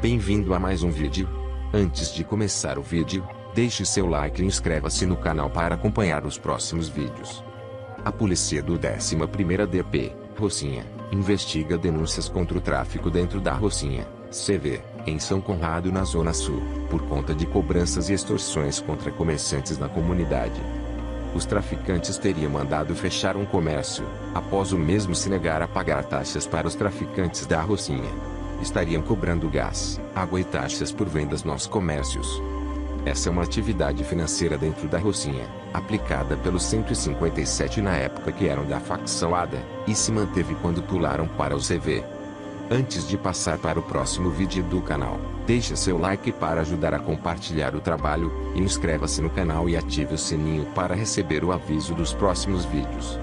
Bem-vindo a mais um vídeo. Antes de começar o vídeo, deixe seu like e inscreva-se no canal para acompanhar os próximos vídeos. A polícia do 11ª DP, Rocinha, investiga denúncias contra o tráfico dentro da Rocinha, CV, em São Conrado na Zona Sul, por conta de cobranças e extorsões contra comerciantes na comunidade. Os traficantes teriam mandado fechar um comércio, após o mesmo se negar a pagar taxas para os traficantes da Rocinha. Estariam cobrando gás, água e taxas por vendas nos comércios. Essa é uma atividade financeira dentro da Rocinha, aplicada pelos 157 na época que eram da facção ADA, e se manteve quando pularam para o CV. Antes de passar para o próximo vídeo do canal, deixe seu like para ajudar a compartilhar o trabalho, inscreva-se no canal e ative o sininho para receber o aviso dos próximos vídeos.